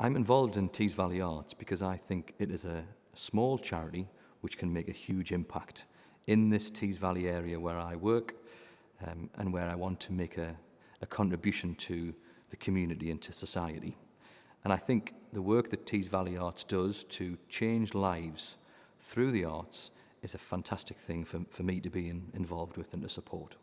I'm involved in Tees Valley Arts because I think it is a small charity which can make a huge impact in this Tees Valley area where I work um, and where I want to make a, a contribution to the community and to society. And I think the work that Tees Valley Arts does to change lives through the arts is a fantastic thing for, for me to be in, involved with and to support.